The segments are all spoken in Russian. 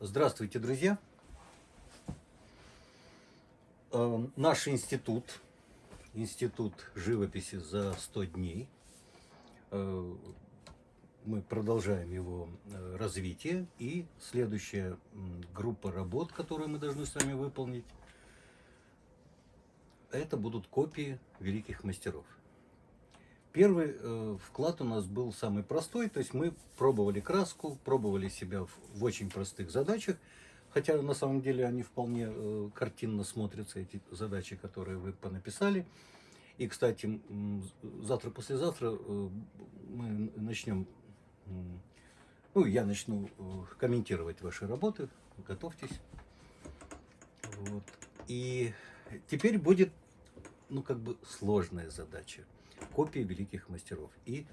Здравствуйте, друзья! Э, Наш институт, институт живописи за 100 дней, э, мы продолжаем его э, развитие. И следующая группа работ, которую мы должны с вами выполнить, это будут копии великих мастеров. Первый э, вклад у нас был самый простой, то есть мы пробовали краску, пробовали себя в, в очень простых задачах, хотя на самом деле они вполне э, картинно смотрятся, эти задачи, которые вы понаписали. И, кстати, завтра-послезавтра э, мы начнем, м, ну, я начну э, комментировать ваши работы, готовьтесь. Вот. И теперь будет, ну, как бы сложная задача копии великих мастеров. И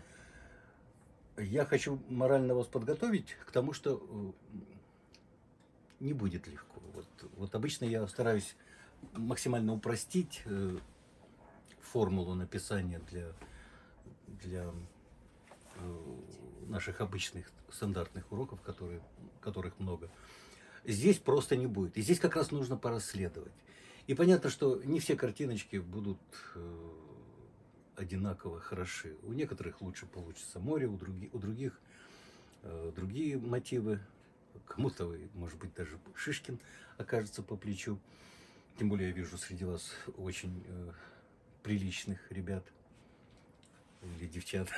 я хочу морально вас подготовить к тому, что э, не будет легко. Вот, вот обычно я стараюсь максимально упростить э, формулу написания для, для э, наших обычных стандартных уроков, которые, которых много. Здесь просто не будет. И здесь как раз нужно порасследовать. И понятно, что не все картиночки будут одинаково хороши. У некоторых лучше получится море, у, други, у других э, другие мотивы. Кому-то, может быть, даже Шишкин окажется по плечу. Тем более я вижу среди вас очень э, приличных ребят или девчат.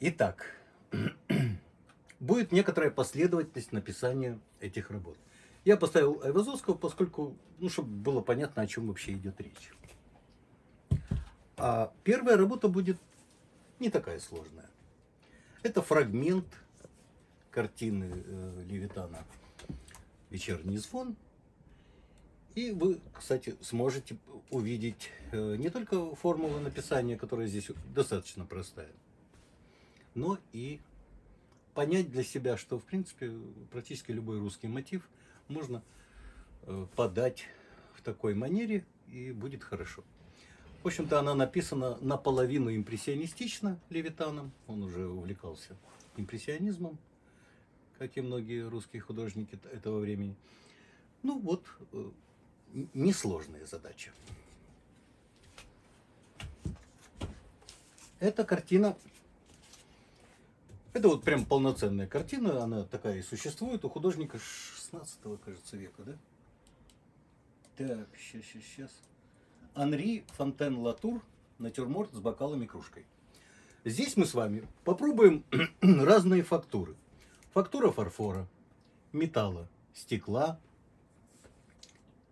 Итак, будет некоторая последовательность написания этих работ. Я поставил Айвазовского, поскольку, ну, чтобы было понятно, о чем вообще идет речь. А первая работа будет не такая сложная. Это фрагмент картины э, Левитана «Вечерний звон». И вы, кстати, сможете увидеть э, не только формулу написания, которая здесь достаточно простая, но и понять для себя, что, в принципе, практически любой русский мотив можно э, подать в такой манере, и будет хорошо. В общем-то, она написана наполовину импрессионистично Левитаном. Он уже увлекался импрессионизмом, как и многие русские художники этого времени. Ну вот, э, несложная задача. Эта картина, это вот прям полноценная картина, она такая и существует у художника 16 кажется, века, да? Так, сейчас, сейчас, сейчас. Анри Фонтен Латур натюрморт с бокалом и кружкой. Здесь мы с вами попробуем разные фактуры. Фактура фарфора, металла, стекла,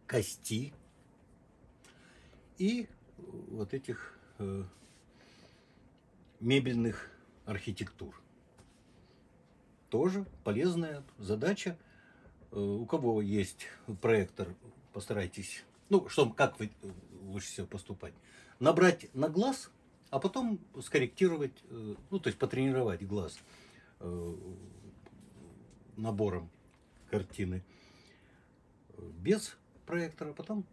кости и вот этих э, мебельных архитектур. Тоже полезная задача. Э, у кого есть проектор, постарайтесь ну, что, как вы э, лучше всего поступать? Набрать на глаз, а потом скорректировать, э, ну, то есть потренировать глаз э, набором картины без проектора, потом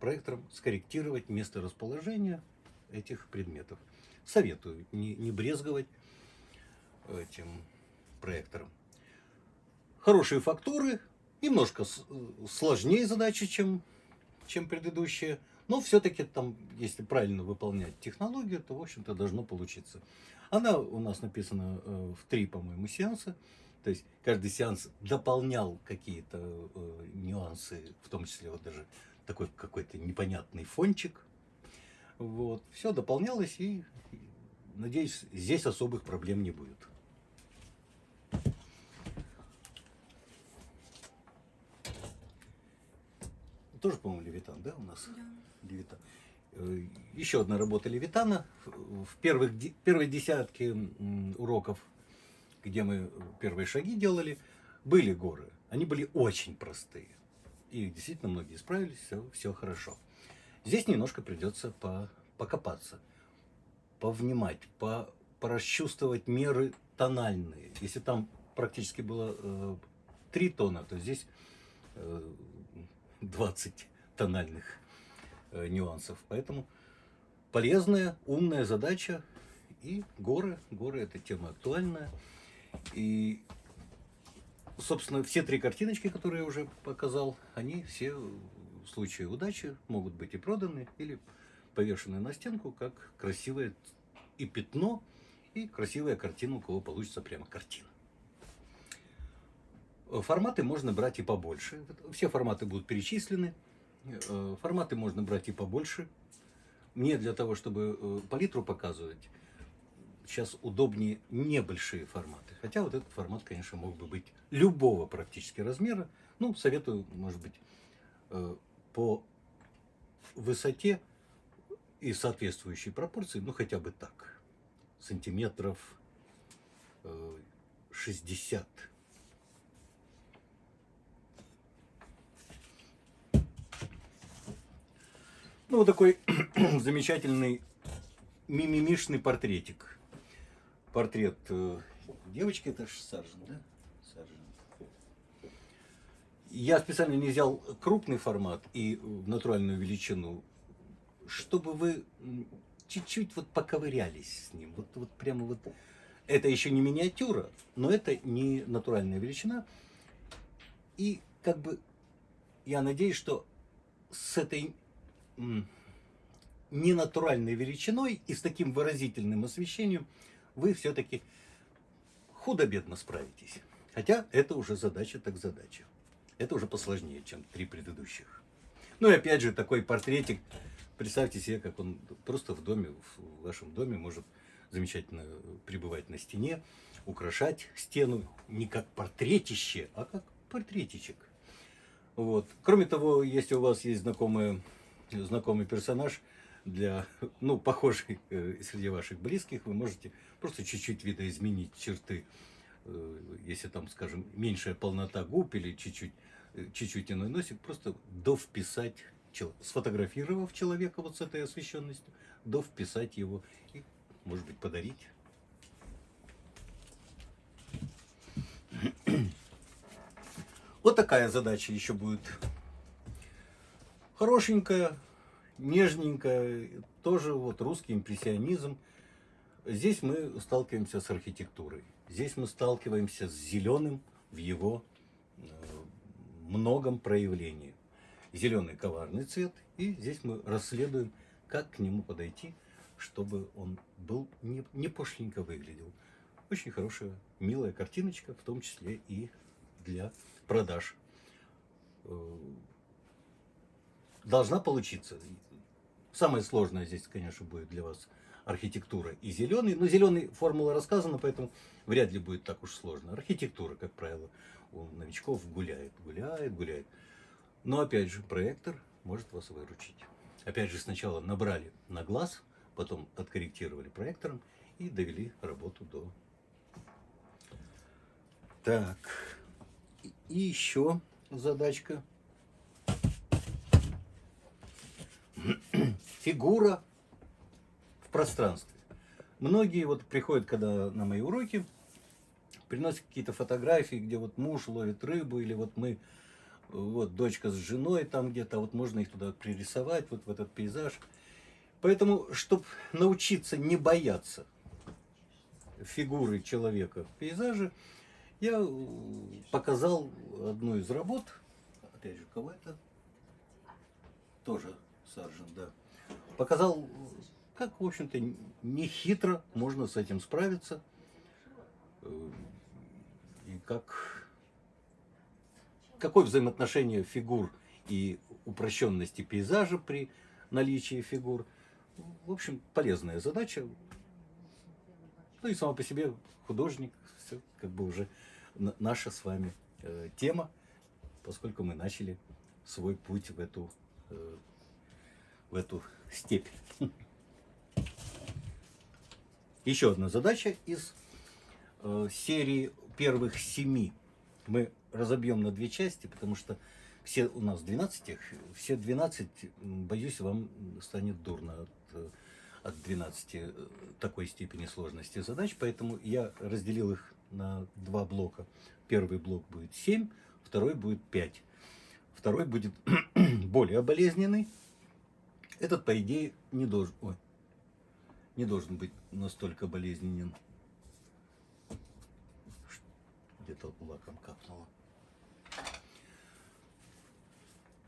проектором скорректировать место расположения этих предметов. Советую не, не брезговать этим проектором. Хорошие фактуры, немножко сложнее задачи, чем чем предыдущие. Но все-таки там, если правильно выполнять технологию, то, в общем-то, должно получиться. Она у нас написана э, в три, по-моему, сеанса. То есть каждый сеанс дополнял какие-то э, нюансы, в том числе вот даже такой какой-то непонятный фончик. Вот. Все дополнялось и, надеюсь, здесь особых проблем не будет. Тоже, по-моему, Левитан, да, у нас? Да. Левитан. Э, еще одна работа Левитана. В первых, первой десятке уроков, где мы первые шаги делали, были горы. Они были очень простые. И действительно многие справились, все, все хорошо. Здесь немножко придется по, покопаться, повнимать, по, порасчувствовать меры тональные. Если там практически было э, три тона, то здесь э, 20 тональных э, нюансов. Поэтому полезная, умная задача. И горы, горы это тема актуальная. И собственно, все три картиночки, которые я уже показал, они все в случае удачи могут быть и проданы, или повешены на стенку, как красивое и пятно, и красивая картина, у кого получится прямо картина. Форматы можно брать и побольше. Все форматы будут перечислены. Э, форматы можно брать и побольше. Мне для того, чтобы э, палитру показывать, сейчас удобнее небольшие форматы. Хотя вот этот формат, конечно, мог бы быть любого практически размера. Ну, советую, может быть, э, по высоте и соответствующей пропорции, ну, хотя бы так. Сантиметров 60 Ну, вот такой замечательный мимимишный портретик. Портрет э, девочки, это же Саржин, да? Саржин. Я специально не взял крупный формат и натуральную величину, чтобы вы чуть-чуть вот поковырялись с ним. Вот, вот прямо вот. Это еще не миниатюра, но это не натуральная величина. И как бы я надеюсь, что с этой ненатуральной величиной и с таким выразительным освещением вы все-таки худо-бедно справитесь. Хотя это уже задача так задача. Это уже посложнее, чем три предыдущих. Ну и опять же, такой портретик, представьте себе, как он просто в доме, в вашем доме может замечательно пребывать на стене, украшать стену не как портретище, а как портретичек. Вот. Кроме того, если у вас есть знакомые знакомый персонаж для, ну, похожий э, среди ваших близких, вы можете просто чуть-чуть видоизменить черты, э, если там, скажем, меньшая полнота губ или чуть-чуть э, чуть-чуть иной носик, просто довписать, сфотографировав человека вот с этой освещенностью, довписать его и, может быть, подарить. Вот такая задача еще будет хорошенькая, нежненькая, тоже вот русский импрессионизм. Здесь мы сталкиваемся с архитектурой. Здесь мы сталкиваемся с зеленым в его э, многом проявлении. Зеленый коварный цвет, и здесь мы расследуем, как к нему подойти, чтобы он был не, не пошленько выглядел. Очень хорошая, милая картиночка, в том числе и для продаж э, должна получиться. Самое сложное здесь, конечно, будет для вас архитектура и зеленый. Но зеленый формула рассказана, поэтому вряд ли будет так уж сложно. Архитектура, как правило, у новичков гуляет, гуляет, гуляет. Но опять же, проектор может вас выручить. Опять же, сначала набрали на глаз, потом откорректировали проектором и довели работу до... Так, и еще задачка фигура в пространстве. Многие вот приходят, когда на мои уроки, приносят какие-то фотографии, где вот муж ловит рыбу, или вот мы, вот дочка с женой там где-то, вот можно их туда пририсовать, вот в этот пейзаж. Поэтому, чтобы научиться не бояться фигуры человека в пейзаже, я показал одну из работ, опять же, кого это? Тоже Саржин, да. Показал, как, в общем-то, не хитро можно с этим справиться. Э, и как, какое взаимоотношение фигур и упрощенности пейзажа при наличии фигур. В общем, полезная задача. Ну и сама по себе художник, все как бы уже наша с вами э, тема, поскольку мы начали свой путь в эту э, эту степь. Еще одна задача из э, серии первых семи. Мы разобьем на две части, потому что все у нас 12 их, все 12, боюсь, вам станет дурно от, э, от 12 э, такой степени сложности задач, поэтому я разделил их на два блока. Первый блок будет 7, второй будет 5. Второй будет более болезненный, этот, по идее, не должен, ой, не должен быть настолько болезненен. Где-то лаком капнуло.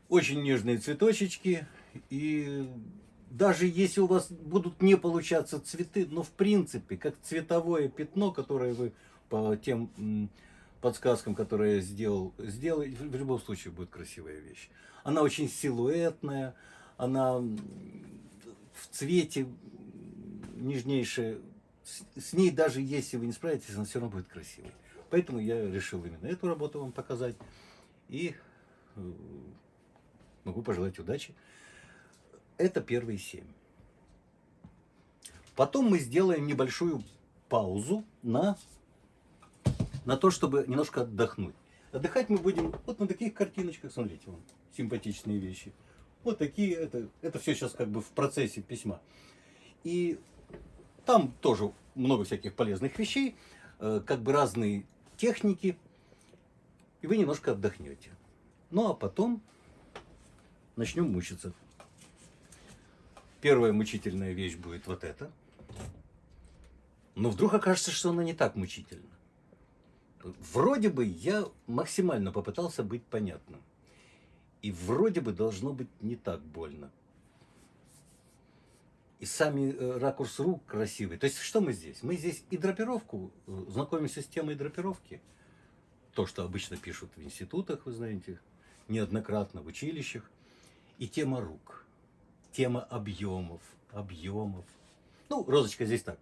Очень нежные цветочечки. И даже если у вас будут не получаться цветы, но в принципе, как цветовое пятно, которое вы по тем подсказкам, которые я сделал, сделай, в любом случае будет красивая вещь. Она очень силуэтная, она в цвете нежнейшая. С ней даже если вы не справитесь, она все равно будет красивой. Поэтому я решил именно эту работу вам показать. И э, могу пожелать удачи. Это первые семь. Потом мы сделаем небольшую паузу на, на то, чтобы немножко отдохнуть. Отдыхать мы будем вот на таких картиночках, смотрите, вон, симпатичные вещи. Вот такие, это, это все сейчас как бы в процессе письма. И там тоже много всяких полезных вещей, э, как бы разные техники, и вы немножко отдохнете. Ну а потом начнем мучиться. Первая мучительная вещь будет вот эта. Но вдруг окажется, что она не так мучительна. Вроде бы я максимально попытался быть понятным. И вроде бы должно быть не так больно. И сами э, ракурс рук красивый. То есть что мы здесь? Мы здесь и драпировку, э, знакомимся с темой драпировки. То, что обычно пишут в институтах, вы знаете, неоднократно в училищах. И тема рук, тема объемов, объемов. Ну, розочка здесь так,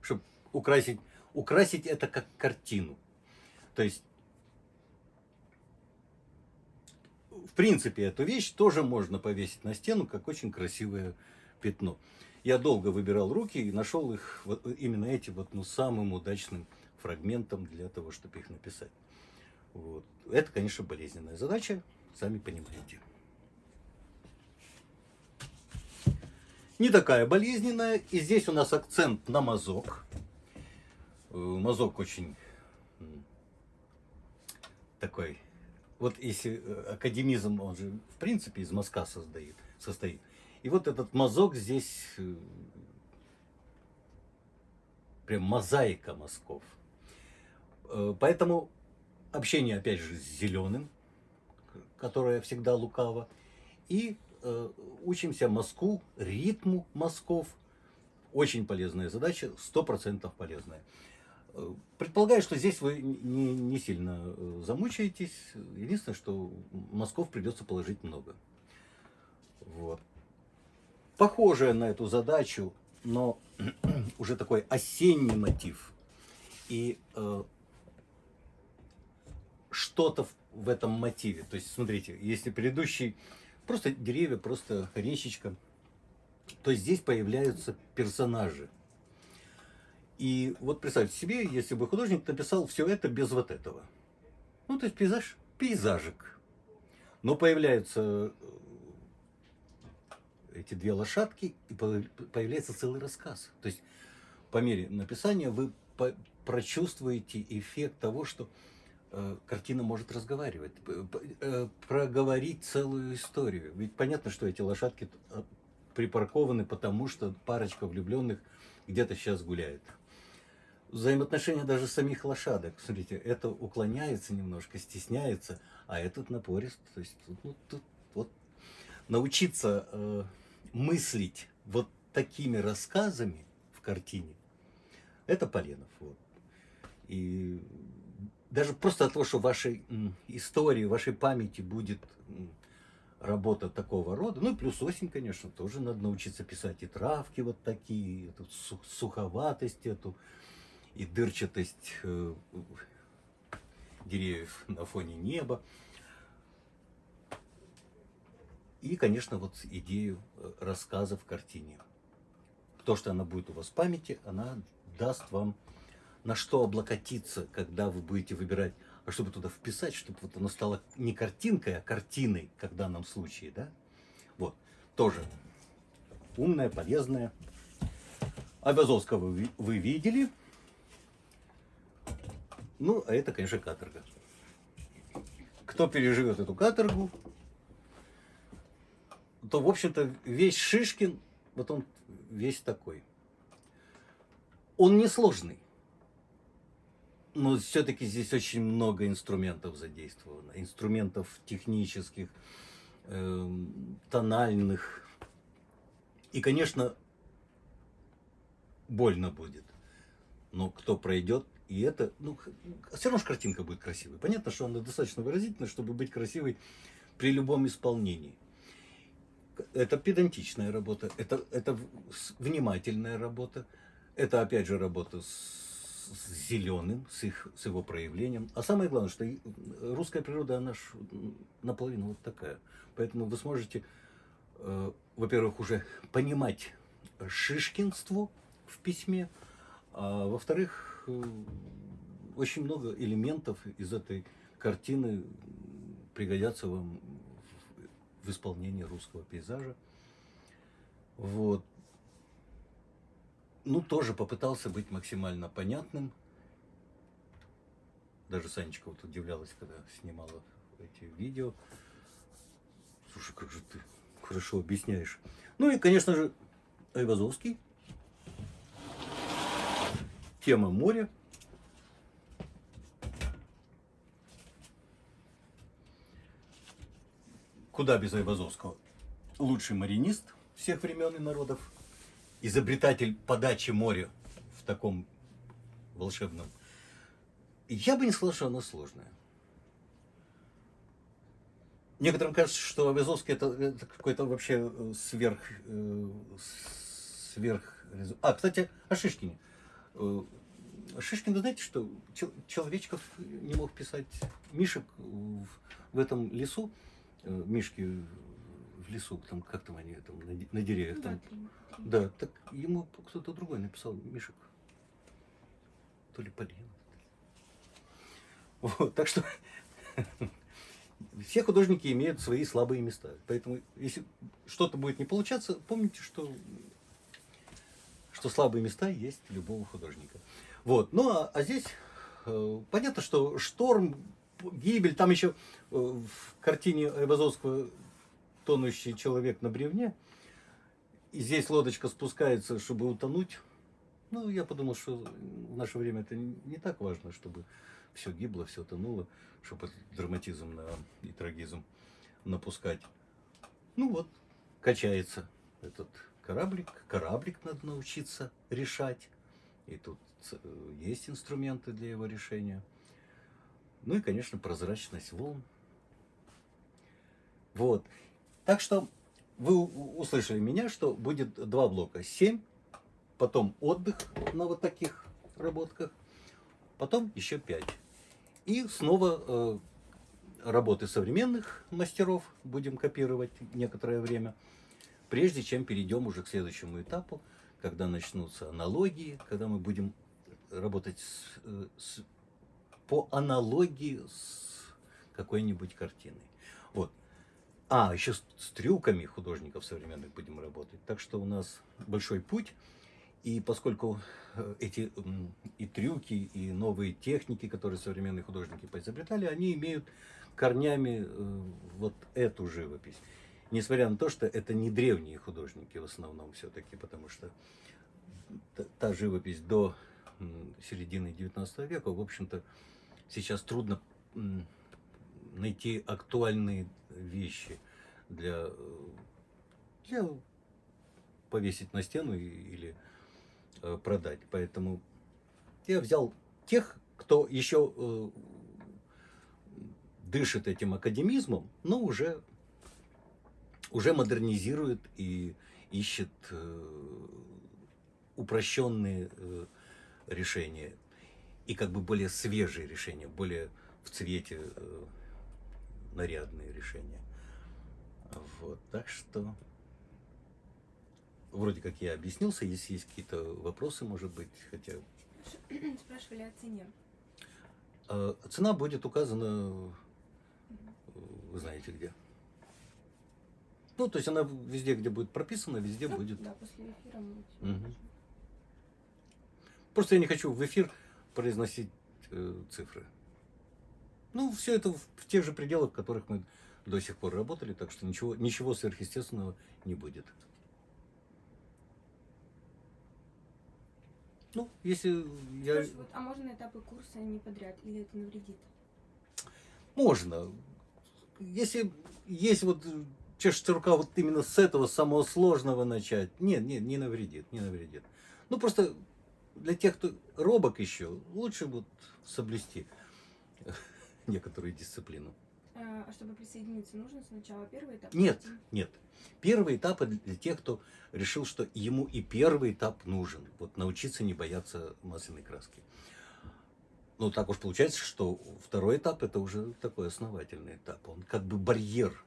чтобы украсить, украсить это как картину. То есть в принципе, эту вещь тоже можно повесить на стену, как очень красивое пятно. Я долго выбирал руки и нашел их, вот, именно эти вот, ну, самым удачным фрагментом для того, чтобы их написать. Вот. Это, конечно, болезненная задача, сами понимаете. Не такая болезненная. И здесь у нас акцент на мазок. Э, мазок очень такой вот если э, академизм, он же в принципе из мазка создает, состоит. И вот этот мазок здесь э, прям мозаика мазков. Э, поэтому общение опять же с зеленым, которое всегда лукаво. И учимся мазку, ритму мазков. Очень полезная задача, сто процентов полезная. Предполагаю, что здесь вы не, не сильно э, замучаетесь. Единственное, что мазков придется положить много. Вот. Похожая на эту задачу, но уже такой осенний мотив. И э, что-то в, в этом мотиве. То есть, смотрите, если предыдущий просто деревья, просто речечка, то здесь появляются персонажи. И вот представьте себе, если бы художник написал все это без вот этого. Ну, то есть пейзаж, пейзажик. Но появляются э, эти две лошадки, и появляется целый рассказ. То есть по мере написания вы прочувствуете эффект того, что э, картина может разговаривать, э, проговорить целую историю. Ведь понятно, что эти лошадки э, припаркованы, потому что парочка влюбленных где-то сейчас гуляет взаимоотношения даже самих лошадок. Смотрите, это уклоняется немножко, стесняется, а этот напорист. То есть ну, тут вот научиться э, мыслить вот такими рассказами в картине, это Поленов. Вот. И даже просто от того, что в вашей истории, в вашей памяти будет работа такого рода, ну и плюс осень, конечно, тоже надо научиться писать и травки вот такие, эту суховатость эту, и дырчатость э, деревьев на фоне неба. И, конечно, вот идею э, рассказа в картине. То, что она будет у вас в памяти, она даст вам на что облокотиться, когда вы будете выбирать, а чтобы туда вписать, чтобы вот оно стало не картинкой, а картиной, как в данном случае, да? Вот, тоже умная, полезная. Абязовского вы, вы видели. Ну, а это, конечно, каторга. Кто переживет эту каторгу, то, в общем-то, весь Шишкин, вот он весь такой. Он несложный. Но все-таки здесь очень много инструментов задействовано. Инструментов технических, эм, тональных. И, конечно, больно будет. Но кто пройдет, и это, ну, все равно же картинка будет красивой. Понятно, что она достаточно выразительна, чтобы быть красивой при любом исполнении. Это педантичная работа, это, это внимательная работа, это опять же работа с, с зеленым, с, их, с его проявлением. А самое главное, что русская природа, она ж наполовину вот такая. Поэтому вы сможете, э, во-первых, уже понимать шишкинство в письме, а во-вторых, э, очень много элементов из этой картины пригодятся вам в исполнении русского пейзажа. Вот. Ну, тоже попытался быть максимально понятным. Даже Санечка вот удивлялась, когда снимала эти видео. Слушай, как же ты хорошо объясняешь. Ну и, конечно же, Айвазовский. Тема моря. Куда без Айвазовского? Лучший маринист всех времен и народов, изобретатель подачи моря в таком волшебном. Я бы не сказал, что оно сложное. Некоторым кажется, что Айвазовский это, это какой-то вообще э, сверх, э, сверх... А, кстати, о Шишкине. Э, Шишкин, вы знаете, что Человечков не мог писать Мишек в этом лесу, Э, мишки в лесу, там как там они там на, на деревьях там. Да, да, так ему кто-то другой написал Мишек. То ли Полина. Вот, так что все художники имеют свои слабые места. Поэтому, если что-то будет не получаться, помните, что, что слабые места есть любого художника. Вот. Ну, а, а здесь э, понятно, что шторм гибель, там еще э, в картине Айвазовского тонущий человек на бревне, и здесь лодочка спускается, чтобы утонуть. Ну, я подумал, что в наше время это не так важно, чтобы все гибло, все тонуло, чтобы драматизм на, и трагизм напускать. Ну вот, качается этот кораблик. Кораблик надо научиться решать. И тут э, есть инструменты для его решения. Ну и, конечно, прозрачность волн. Вот. Так что вы услышали меня, что будет два блока. 7, потом отдых на вот таких работках, потом еще 5. И снова э, работы современных мастеров будем копировать некоторое время, прежде чем перейдем уже к следующему этапу, когда начнутся аналогии, когда мы будем работать с, э, с по аналогии с какой-нибудь картиной. Вот. А, еще с, с трюками художников современных будем работать. Так что у нас большой путь. И поскольку э, эти и трюки, и новые техники, которые современные художники поизобретали, они имеют корнями э, вот эту живопись. Несмотря на то, что это не древние художники в основном все-таки, потому что та живопись до середины 19 века, в общем-то, сейчас трудно найти актуальные вещи для, для повесить на стену или э, продать. Поэтому я взял тех, кто еще э, дышит этим академизмом, но уже, уже модернизирует и ищет э, упрощенные решения и как бы более свежие решения, более в цвете э, нарядные решения. Вот, так что вроде как я объяснился, если есть какие-то вопросы, может быть, хотя... Спрашивали о цене. Э, цена будет указана, вы знаете где. Ну, то есть она везде, где будет прописана, везде ну, будет. Да, после эфира мы угу. Просто я не хочу в эфир произносить э, цифры. Ну, все это в, в тех же пределах, в которых мы до сих пор работали, так что ничего, ничего сверхъестественного не будет. Ну, если я... Спрашиваю, вот, а можно этапы курса не подряд, или это навредит? Можно. Если есть вот чешется рука вот именно с этого самого сложного начать, нет, нет, не навредит, не навредит. Ну, просто для тех, кто робок еще, лучше вот соблюсти некоторую дисциплину. А а чтобы присоединиться, нужно сначала первый этап? Нет, нет. Первый этап для тех, кто решил, что ему и первый этап нужен. Вот научиться не бояться масляной краски. Ну, так уж получается, что второй этап это уже такой основательный этап. Он как бы барьер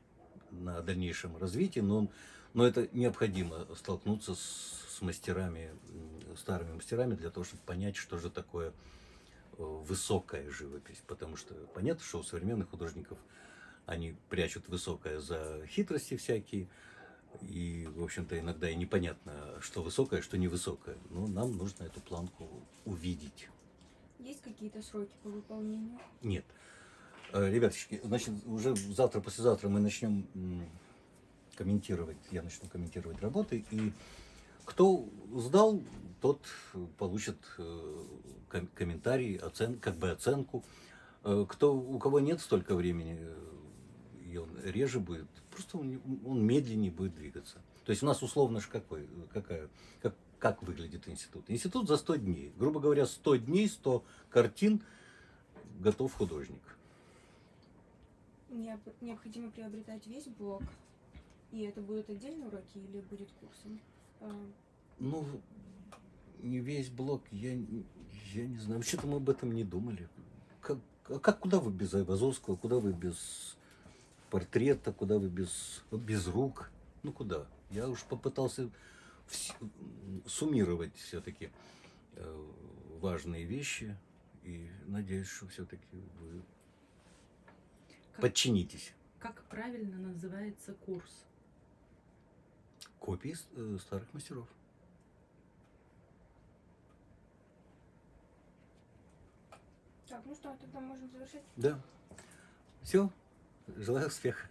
на дальнейшем развитии, но, он, но это необходимо столкнуться с, с мастерами, старыми мастерами для того, чтобы понять, что же такое э, высокая живопись. Потому что понятно, что у современных художников они прячут высокое за хитрости всякие. И, в общем-то, иногда и непонятно, что высокое, что невысокое. Но нам нужно эту планку увидеть. Есть какие-то сроки по выполнению? Нет. Э, Ребяточки, значит, уже завтра, послезавтра мы начнем комментировать, я начну комментировать работы, и кто сдал, тот получит э, ком- комментарий, оцен, как бы оценку. Э, Кто, у кого нет столько времени, и он реже будет, просто он, он медленнее будет двигаться. То есть у нас условно же какой, какая, как, как выглядит институт? Институт за 100 дней. Грубо говоря, 100 дней, 100 картин, готов художник. Необ- Необходимо приобретать весь блок, и это будут отдельные уроки или будет курсом? А, Ну, не весь блок, я, я не знаю. Вообще-то мы об этом не думали. Как, а как куда вы без Айвазовского, куда вы без портрета, куда вы без, без рук? Ну куда? Я уж попытался вс- суммировать все-таки важные вещи и надеюсь, что все-таки вы Как, подчинитесь. как правильно называется курс? Копии э, старых мастеров. Так, ну что, тогда можем завершать? Да. Все. Желаю успеха.